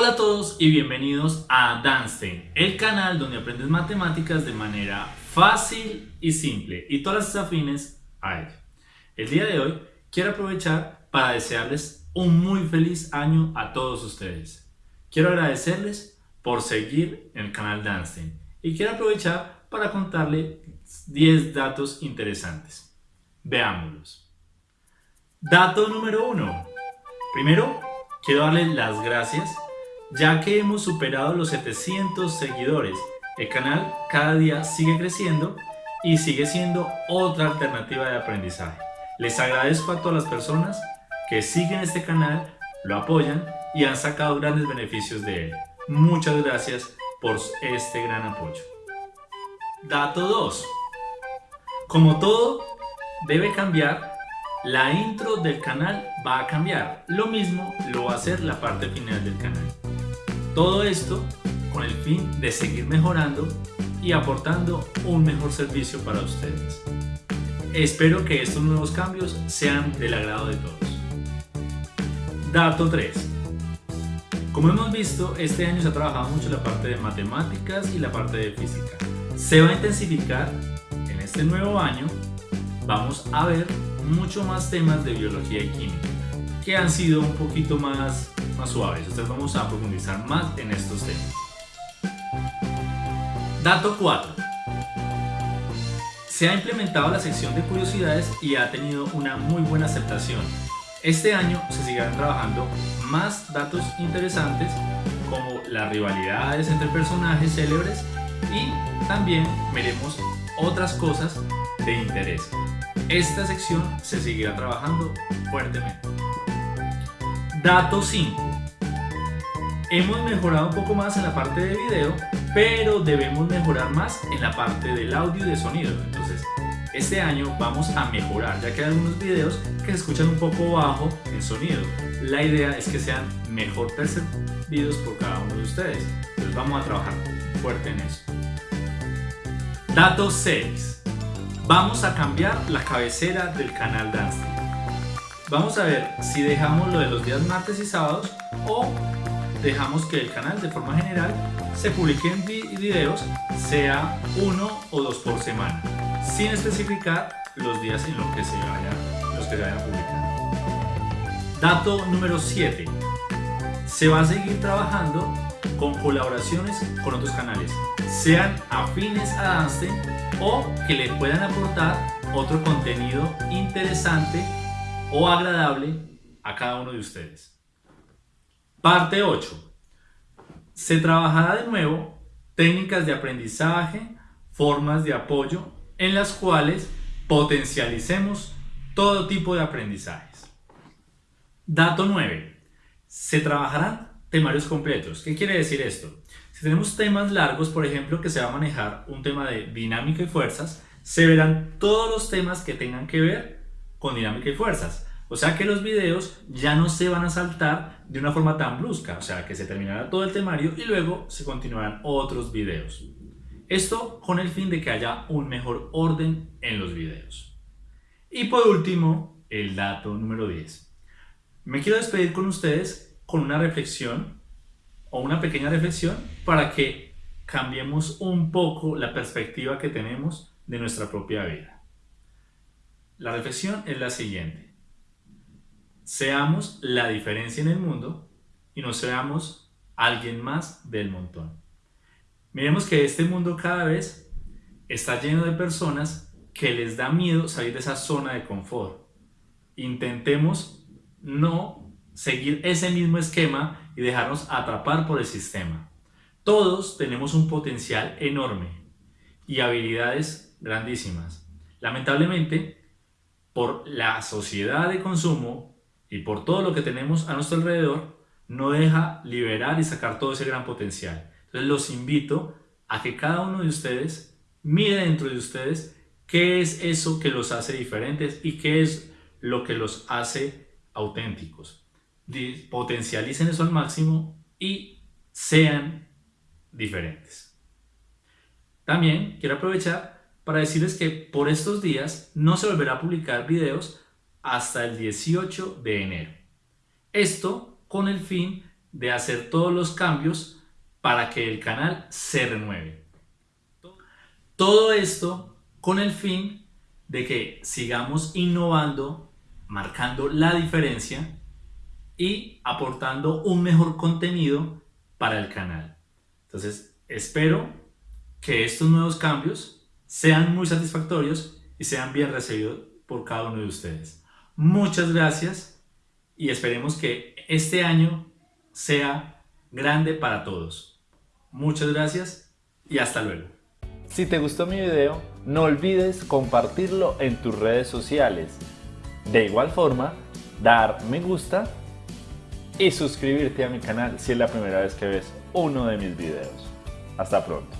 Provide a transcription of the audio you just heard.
Hola a todos y bienvenidos a Danstein, el canal donde aprendes matemáticas de manera fácil y simple y todas las afines a ello. El día de hoy quiero aprovechar para desearles un muy feliz año a todos ustedes. Quiero agradecerles por seguir el canal Danstein y quiero aprovechar para contarle 10 datos interesantes. Veámoslos. Dato número 1. Primero, quiero darles las gracias ya que hemos superado los 700 seguidores. El canal cada día sigue creciendo y sigue siendo otra alternativa de aprendizaje. Les agradezco a todas las personas que siguen este canal, lo apoyan y han sacado grandes beneficios de él. Muchas gracias por este gran apoyo. Dato 2. Como todo debe cambiar, la intro del canal va a cambiar. Lo mismo lo va a hacer la parte final del canal. Todo esto con el fin de seguir mejorando y aportando un mejor servicio para ustedes. Espero que estos nuevos cambios sean del agrado de todos. Dato 3. Como hemos visto, este año se ha trabajado mucho la parte de matemáticas y la parte de física. Se va a intensificar en este nuevo año. Vamos a ver mucho más temas de biología y química, que han sido un poquito más más suaves. Entonces vamos a profundizar más en estos temas. Dato 4. Se ha implementado la sección de curiosidades y ha tenido una muy buena aceptación. Este año se seguirán trabajando más datos interesantes como las rivalidades entre personajes célebres y también veremos otras cosas de interés. Esta sección se seguirá trabajando fuertemente. Dato 5. Hemos mejorado un poco más en la parte de video, pero debemos mejorar más en la parte del audio y de sonido. Entonces, este año vamos a mejorar, ya que hay algunos videos que se escuchan un poco bajo en sonido. La idea es que sean mejor percibidos por cada uno de ustedes. Entonces vamos a trabajar fuerte en eso. Dato 6. Vamos a cambiar la cabecera del canal Dance. Vamos a ver si dejamos lo de los días martes y sábados o dejamos que el canal de forma general se publiquen videos sea uno o dos por semana, sin especificar los días en los que se vayan, los que se vayan a publicar. Dato número 7. Se va a seguir trabajando con colaboraciones con otros canales, sean afines a Dance o que le puedan aportar otro contenido interesante o agradable a cada uno de ustedes. Parte 8. Se trabajará de nuevo técnicas de aprendizaje, formas de apoyo en las cuales potencialicemos todo tipo de aprendizajes. Dato 9. Se trabajarán temarios completos. ¿Qué quiere decir esto? Si tenemos temas largos, por ejemplo, que se va a manejar un tema de dinámica y fuerzas, se verán todos los temas que tengan que ver con dinámica y fuerzas. O sea que los videos ya no se van a saltar de una forma tan brusca, o sea que se terminará todo el temario y luego se continuarán otros videos. Esto con el fin de que haya un mejor orden en los videos. Y por último, el dato número 10. Me quiero despedir con ustedes con una reflexión o una pequeña reflexión para que cambiemos un poco la perspectiva que tenemos de nuestra propia vida. La reflexión es la siguiente. Seamos la diferencia en el mundo y no seamos alguien más del montón. Miremos que este mundo cada vez está lleno de personas que les da miedo salir de esa zona de confort. Intentemos no seguir ese mismo esquema y dejarnos atrapar por el sistema. Todos tenemos un potencial enorme y habilidades grandísimas. Lamentablemente, por la sociedad de consumo y por todo lo que tenemos a nuestro alrededor, no deja liberar y sacar todo ese gran potencial. Entonces los invito a que cada uno de ustedes mire dentro de ustedes qué es eso que los hace diferentes y qué es lo que los hace auténticos. Potencialicen eso al máximo y sean diferentes. También quiero aprovechar para decirles que por estos días no se volverá a publicar videos hasta el 18 de enero. Esto con el fin de hacer todos los cambios para que el canal se renueve. Todo esto con el fin de que sigamos innovando, marcando la diferencia y aportando un mejor contenido para el canal. Entonces, espero que estos nuevos cambios sean muy satisfactorios y sean bien recibidos por cada uno de ustedes. Muchas gracias y esperemos que este año sea grande para todos. Muchas gracias y hasta luego. Si te gustó mi video, no olvides compartirlo en tus redes sociales. De igual forma, dar me gusta y suscribirte a mi canal si es la primera vez que ves uno de mis videos. Hasta pronto.